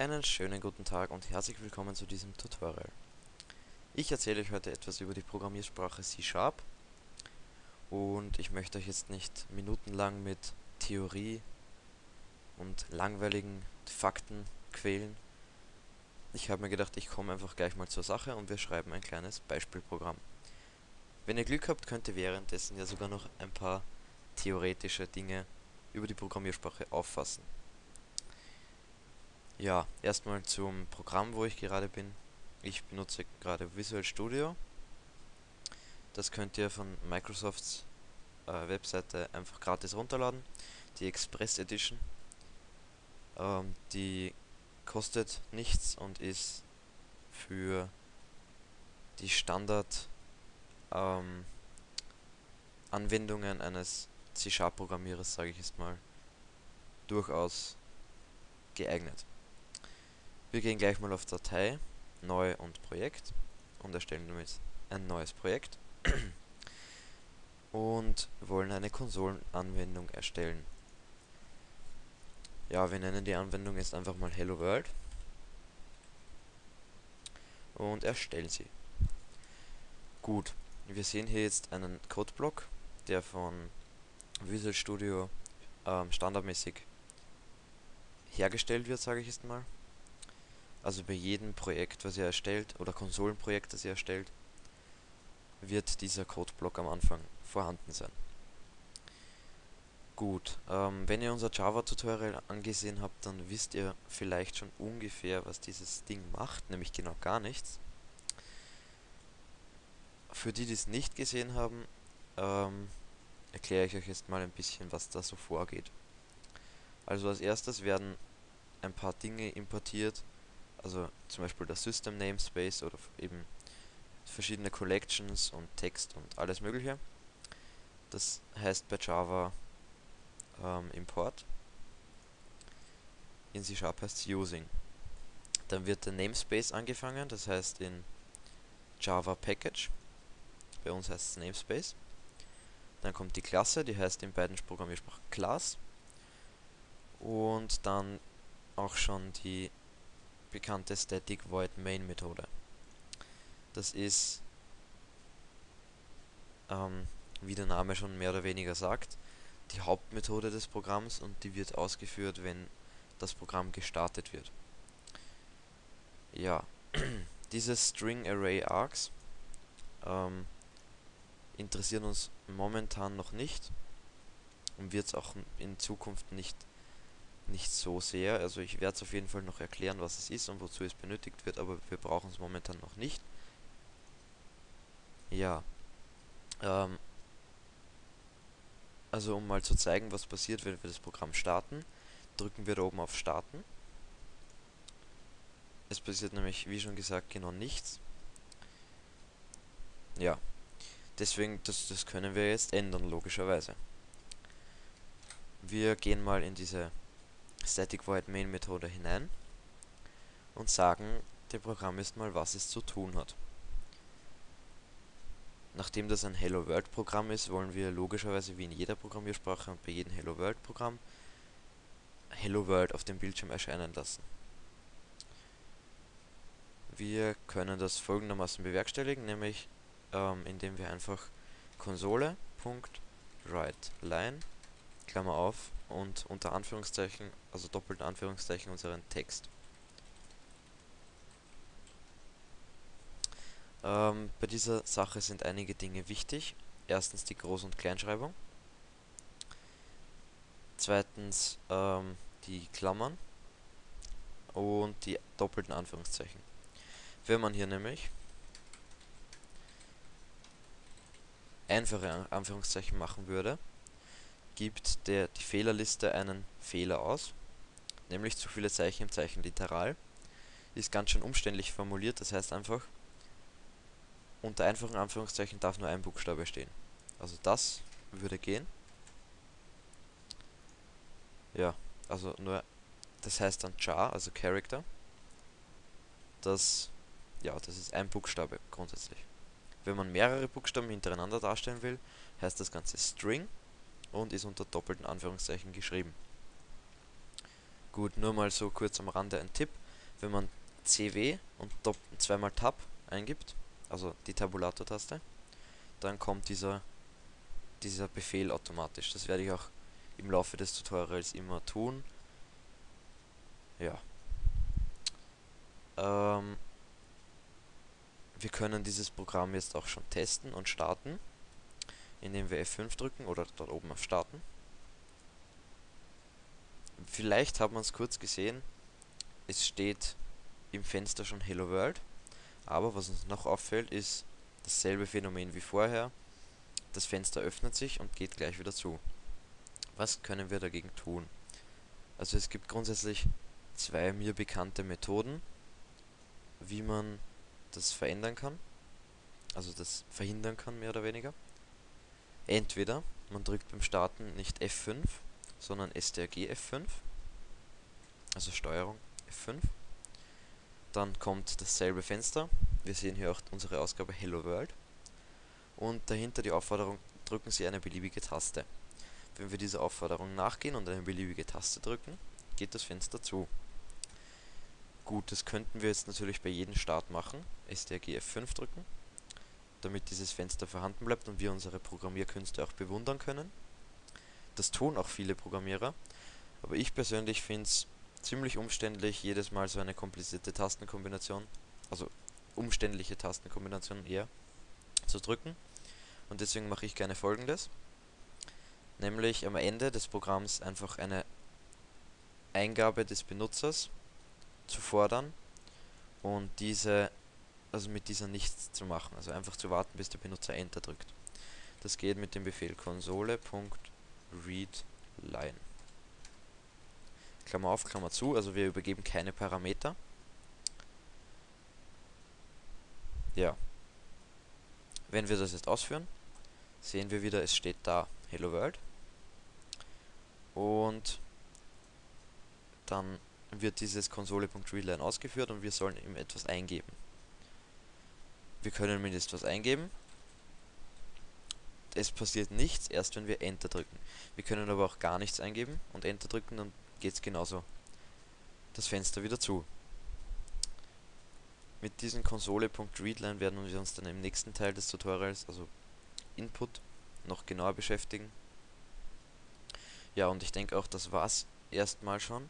Einen schönen guten Tag und herzlich willkommen zu diesem Tutorial. Ich erzähle euch heute etwas über die Programmiersprache C-Sharp und ich möchte euch jetzt nicht minutenlang mit Theorie und langweiligen Fakten quälen. Ich habe mir gedacht, ich komme einfach gleich mal zur Sache und wir schreiben ein kleines Beispielprogramm. Wenn ihr Glück habt, könnt ihr währenddessen ja sogar noch ein paar theoretische Dinge über die Programmiersprache auffassen. Ja, erstmal zum Programm, wo ich gerade bin. Ich benutze gerade Visual Studio. Das könnt ihr von Microsofts äh, Webseite einfach gratis runterladen. Die Express Edition. Ähm, die kostet nichts und ist für die Standard ähm, Anwendungen eines C-Sharp-Programmierers, sage ich jetzt mal, durchaus geeignet. Wir gehen gleich mal auf Datei, Neu und Projekt und erstellen damit ein neues Projekt und wollen eine Konsolenanwendung erstellen. Ja, wir nennen die Anwendung jetzt einfach mal Hello World und erstellen sie. Gut, wir sehen hier jetzt einen Codeblock, der von Visual Studio ähm, standardmäßig hergestellt wird, sage ich jetzt mal. Also bei jedem Projekt, was ihr erstellt, oder Konsolenprojekt, das ihr erstellt, wird dieser Codeblock am Anfang vorhanden sein. Gut, ähm, wenn ihr unser Java-Tutorial angesehen habt, dann wisst ihr vielleicht schon ungefähr, was dieses Ding macht, nämlich genau gar nichts. Für die, die es nicht gesehen haben, ähm, erkläre ich euch jetzt mal ein bisschen, was da so vorgeht. Also als erstes werden ein paar Dinge importiert, also zum Beispiel der System Namespace oder eben verschiedene Collections und Text und alles mögliche. Das heißt bei Java ähm, Import. In C Sharp heißt es Using. Dann wird der Namespace angefangen, das heißt in Java Package. Bei uns heißt es Namespace. Dann kommt die Klasse, die heißt in beiden Programmiersprachen Class. Und dann auch schon die bekannte Static Void Main Methode. Das ist, ähm, wie der Name schon mehr oder weniger sagt, die Hauptmethode des Programms und die wird ausgeführt, wenn das Programm gestartet wird. Ja, diese String Array Args ähm, interessieren uns momentan noch nicht und wird es auch in Zukunft nicht nicht so sehr. Also ich werde es auf jeden Fall noch erklären, was es ist und wozu es benötigt wird, aber wir brauchen es momentan noch nicht. Ja. Ähm, also um mal zu zeigen, was passiert, wenn wir das Programm starten, drücken wir da oben auf Starten. Es passiert nämlich, wie schon gesagt, genau nichts. Ja. Deswegen, das, das können wir jetzt ändern, logischerweise. Wir gehen mal in diese Static Void Main Methode hinein und sagen dem Programm erstmal, was es zu tun hat. Nachdem das ein Hello World Programm ist, wollen wir logischerweise wie in jeder Programmiersprache und bei jedem Hello World Programm Hello World auf dem Bildschirm erscheinen lassen. Wir können das folgendermaßen bewerkstelligen, nämlich ähm, indem wir einfach Konsole.writeLine Klammer auf und unter Anführungszeichen, also doppelten Anführungszeichen unseren Text. Ähm, bei dieser Sache sind einige Dinge wichtig. Erstens die Groß- und Kleinschreibung. Zweitens ähm, die Klammern und die doppelten Anführungszeichen. Wenn man hier nämlich einfache Anführungszeichen machen würde, gibt der, die Fehlerliste einen Fehler aus, nämlich zu viele Zeichen im Zeichen literal. Ist ganz schön umständlich formuliert, das heißt einfach, unter einfachen Anführungszeichen darf nur ein Buchstabe stehen. Also das würde gehen. Ja, also nur, das heißt dann Char, also Character. Das, ja, das ist ein Buchstabe grundsätzlich. Wenn man mehrere Buchstaben hintereinander darstellen will, heißt das Ganze String und ist unter doppelten Anführungszeichen geschrieben. Gut, nur mal so kurz am Rande ein Tipp. wenn man CW und zweimal Tab eingibt, also die Tabulator-Taste, dann kommt dieser, dieser Befehl automatisch. Das werde ich auch im Laufe des Tutorials immer tun. Ja. Ähm, wir können dieses Programm jetzt auch schon testen und starten, indem wir F5 drücken oder dort oben auf Starten. Vielleicht hat man es kurz gesehen, es steht im Fenster schon Hello World, aber was uns noch auffällt, ist dasselbe Phänomen wie vorher. Das Fenster öffnet sich und geht gleich wieder zu. Was können wir dagegen tun? Also es gibt grundsätzlich zwei mir bekannte Methoden, wie man das verändern kann. Also das verhindern kann, mehr oder weniger. Entweder man drückt beim Starten nicht F5, sondern STRG F5, also Steuerung F5. Dann kommt dasselbe Fenster. Wir sehen hier auch unsere Ausgabe Hello World. Und dahinter die Aufforderung, drücken Sie eine beliebige Taste. Wenn wir dieser Aufforderung nachgehen und eine beliebige Taste drücken, geht das Fenster zu. Gut, das könnten wir jetzt natürlich bei jedem Start machen, STRG F5 drücken, damit dieses Fenster vorhanden bleibt und wir unsere Programmierkünste auch bewundern können. Das tun auch viele Programmierer, aber ich persönlich finde es ziemlich umständlich, jedes Mal so eine komplizierte Tastenkombination, also umständliche Tastenkombination eher, zu drücken. Und deswegen mache ich gerne folgendes nämlich am Ende des Programms einfach eine Eingabe des Benutzers zu fordern und diese, also mit dieser nichts zu machen, also einfach zu warten, bis der Benutzer Enter drückt. Das geht mit dem Befehl konsole.readline. Klammer auf, Klammer zu, also wir übergeben keine Parameter. Ja. Wenn wir das jetzt ausführen, sehen wir wieder, es steht da Hello World. Und dann wird dieses Konsole.readline ausgeführt und wir sollen ihm etwas eingeben. Wir können jetzt was eingeben. Es passiert nichts, erst wenn wir Enter drücken. Wir können aber auch gar nichts eingeben und Enter drücken, dann geht es genauso das Fenster wieder zu. Mit diesem Konsole.readline werden wir uns dann im nächsten Teil des Tutorials, also Input, noch genauer beschäftigen. Ja, und ich denke auch, das war's erstmal schon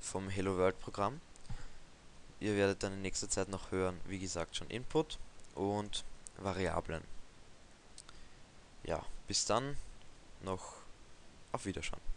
vom Hello World Programm. Ihr werdet dann in nächster Zeit noch hören, wie gesagt, schon Input und Variablen. Ja, bis dann noch auf Wiederschauen.